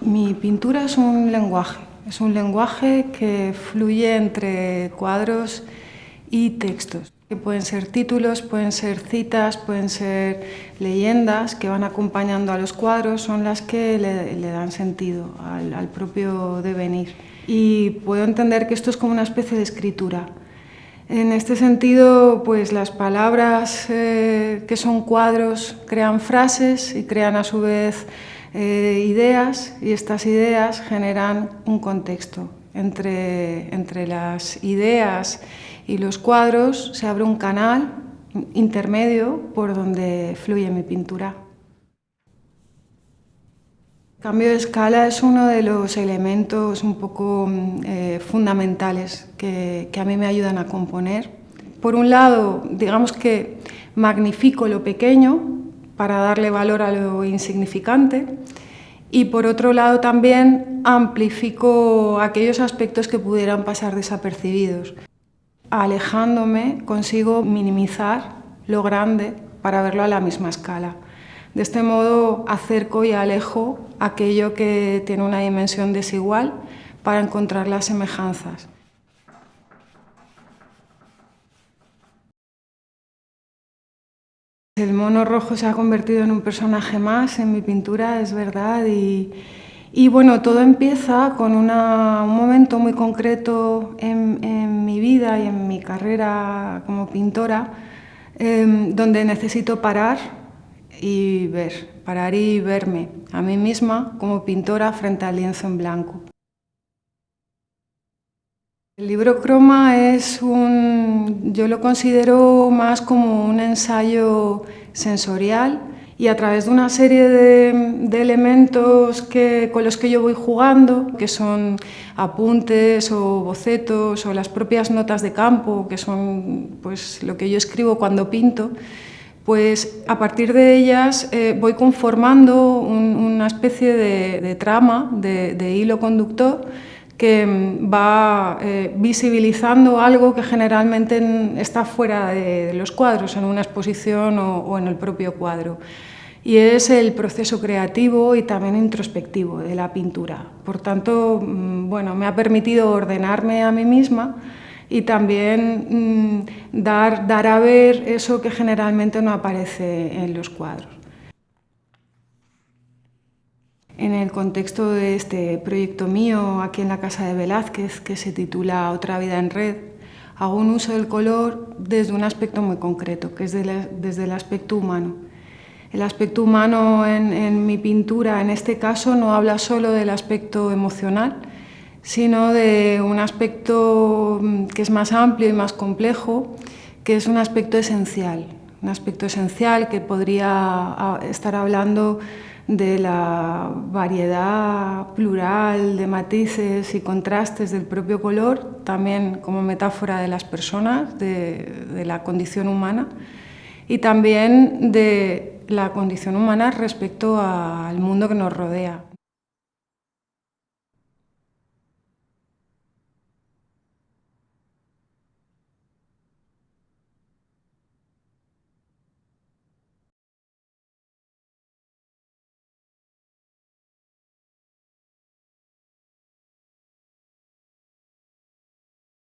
Mi pintura es un lenguaje, es un lenguaje que fluye entre cuadros y textos, que pueden ser títulos, pueden ser citas, pueden ser leyendas que van acompañando a los cuadros, son las que le, dan sentido al, propio devenir. Y puedo entender que esto es como una especie de escritura. En este sentido, pues las palabras eh, que son cuadros crean frases y crean a su vez eh, ideas y estas ideas generan un contexto. Entre, entre las ideas y los cuadros se abre un canal intermedio por donde fluye mi pintura. Cambio de escala es uno de los elementos un poco eh, fundamentales que, que a mí me ayudan a componer. Por un lado, digamos que magnifico lo pequeño para darle valor a lo insignificante y por otro lado también amplifico aquellos aspectos que pudieran pasar desapercibidos. Alejándome consigo minimizar lo grande para verlo a la misma escala. De este modo acerco y alejo aquello que tiene una dimensión desigual para encontrar las semejanzas. El mono rojo se ha convertido en un personaje más en mi pintura, es verdad, y, bueno, todo empieza con un momento muy concreto en, mi vida y en mi carrera como pintora, em, donde necesito parar y ver, parar y verme a mí misma como pintora frente al lienzo en blanco. El libro Croma es un, yo lo considero más como un ensayo sensorial y a través de una serie de, elementos que, con los que yo voy jugando, que son apuntes o bocetos o las propias notas de campo, que son pues, lo que yo escribo cuando pinto, pues a partir de ellas eh, voy conformando una especie de, trama, de hilo conductor, que mm, va eh, visibilizando algo que generalmente está fuera de, los cuadros, en una exposición o, en el propio cuadro. Y es el proceso creativo y también introspectivo de la pintura. Por tanto, mm, bueno, me ha permitido ordenarme a mí misma y también mm, dar, dar a ver eso que generalmente no aparece en los cuadros. En el contexto de este proyecto mío aquí en la Casa de Velázquez, que se titula Otra vida en red, hago un uso del color desde un aspecto muy concreto, que es desde el aspecto humano. El aspecto humano en, mi pintura, en este caso, no habla solo del aspecto emocional, sino de un aspecto mm, que es más amplio y más complejo, que es un aspecto esencial, un aspecto esencial que podría ah, estar hablando de la variedad plural de matices y contrastes del propio color, también como metáfora de las personas, de, la condición humana, y también de la condición humana respecto al mundo que nos rodea.